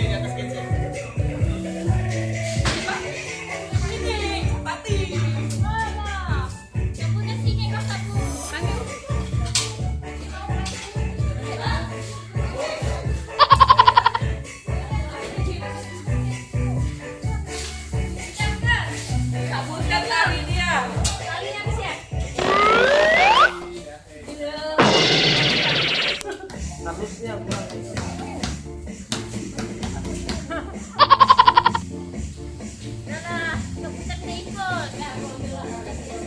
di atas kita